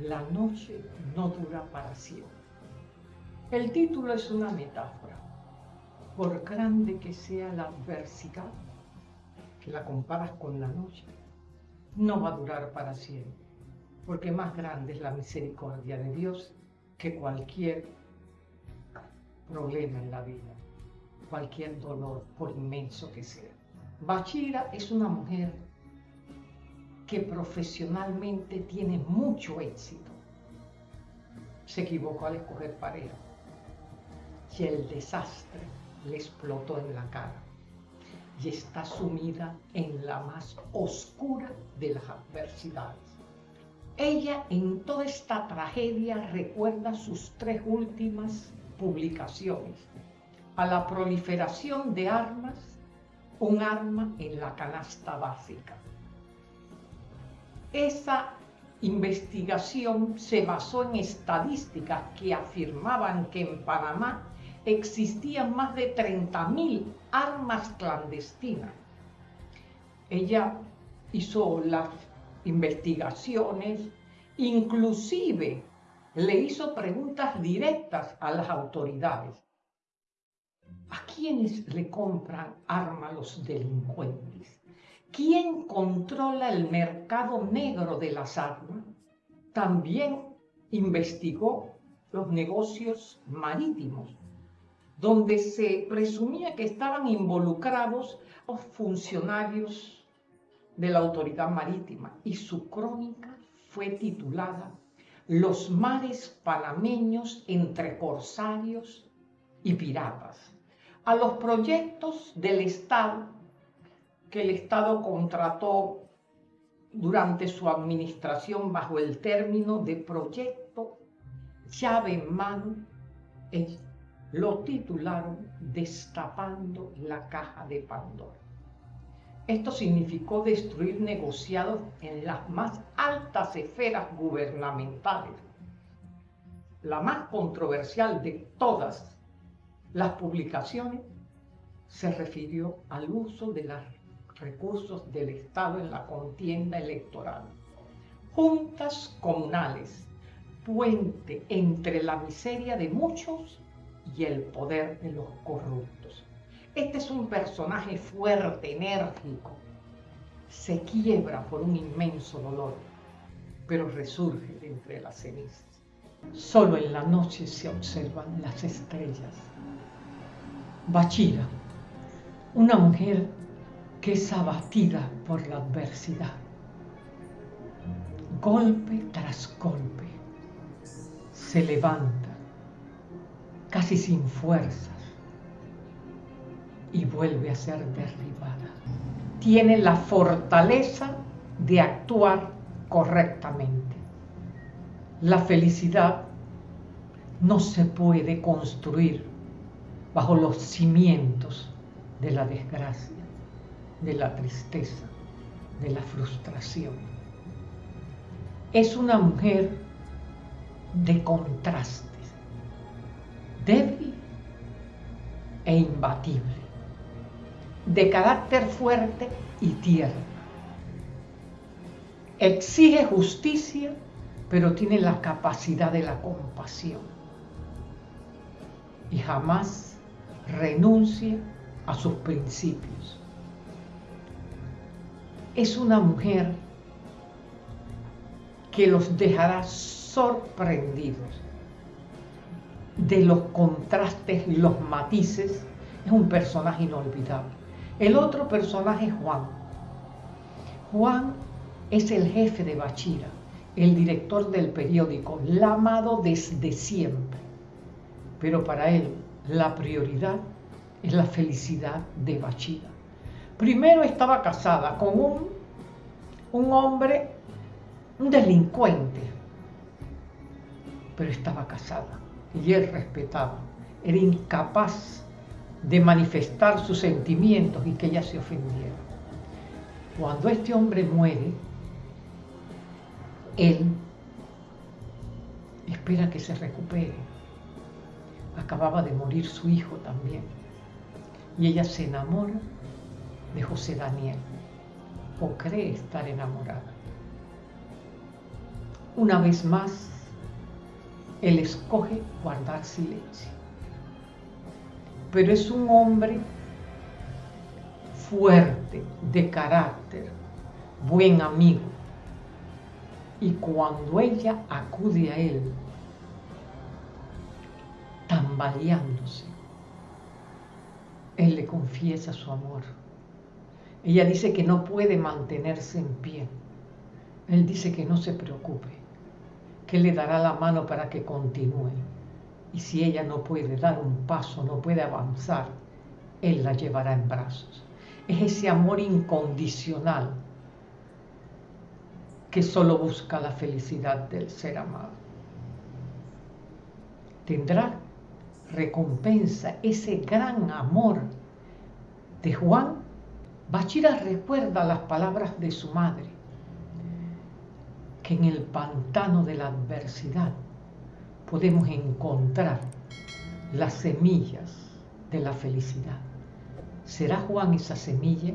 La noche no dura para siempre. El título es una metáfora. Por grande que sea la adversidad, que la comparas con la noche, no va a durar para siempre, porque más grande es la misericordia de Dios que cualquier problema en la vida, cualquier dolor, por inmenso que sea. Bachira es una mujer que profesionalmente tiene mucho éxito. Se equivocó al escoger pareja y el desastre le explotó en la cara y está sumida en la más oscura de las adversidades. Ella en toda esta tragedia recuerda sus tres últimas publicaciones, a la proliferación de armas, un arma en la canasta básica. Esa investigación se basó en estadísticas que afirmaban que en Panamá existían más de 30.000 armas clandestinas. Ella hizo las investigaciones, inclusive le hizo preguntas directas a las autoridades. ¿A quiénes le compran armas los delincuentes? ¿Quién controla el mercado negro de las armas? También investigó los negocios marítimos donde se presumía que estaban involucrados los funcionarios de la autoridad marítima y su crónica fue titulada Los mares panameños entre corsarios y piratas, a los proyectos del Estado que el Estado contrató durante su administración bajo el término de proyecto llave en mano lo titularon Destapando la caja de Pandora. Esto significó destruir negociados en las más altas esferas gubernamentales. La más controversial de todas las publicaciones se refirió al uso de los recursos del Estado en la contienda electoral. Juntas comunales, puente entre la miseria de muchos y el poder de los corruptos. Este es un personaje fuerte, enérgico. Se quiebra por un inmenso dolor, pero resurge de entre las cenizas. Solo en la noche se observan las estrellas. Bachira, una mujer que es abatida por la adversidad. Golpe tras golpe, se levanta casi sin fuerzas, y vuelve a ser derribada. Tiene la fortaleza de actuar correctamente. La felicidad no se puede construir bajo los cimientos de la desgracia, de la tristeza, de la frustración. Es una mujer de contraste débil e imbatible, de carácter fuerte y tierno. Exige justicia, pero tiene la capacidad de la compasión. Y jamás renuncia a sus principios. Es una mujer que los dejará sorprendidos de los contrastes y los matices, es un personaje inolvidable. El otro personaje es Juan. Juan es el jefe de Bachira, el director del periódico, la amado desde siempre. Pero para él la prioridad es la felicidad de Bachira. Primero estaba casada con un, un hombre, un delincuente, pero estaba casada y él respetaba. Era incapaz de manifestar sus sentimientos y que ella se ofendiera. Cuando este hombre muere, él espera que se recupere. Acababa de morir su hijo también. Y ella se enamora de José Daniel, o cree estar enamorada. Una vez más, él escoge guardar silencio. Pero es un hombre fuerte, de carácter, buen amigo. Y cuando ella acude a él, tambaleándose, él le confiesa su amor. Ella dice que no puede mantenerse en pie. Él dice que no se preocupe, que le dará la mano para que continúe. Y si ella no puede dar un paso, no puede avanzar, Él la llevará en brazos. Es ese amor incondicional que solo busca la felicidad del ser amado. Tendrá recompensa ese gran amor de Juan. Bachira recuerda las palabras de su madre, que en el pantano de la adversidad podemos encontrar las semillas de la felicidad. ¿Será Juan esa semilla?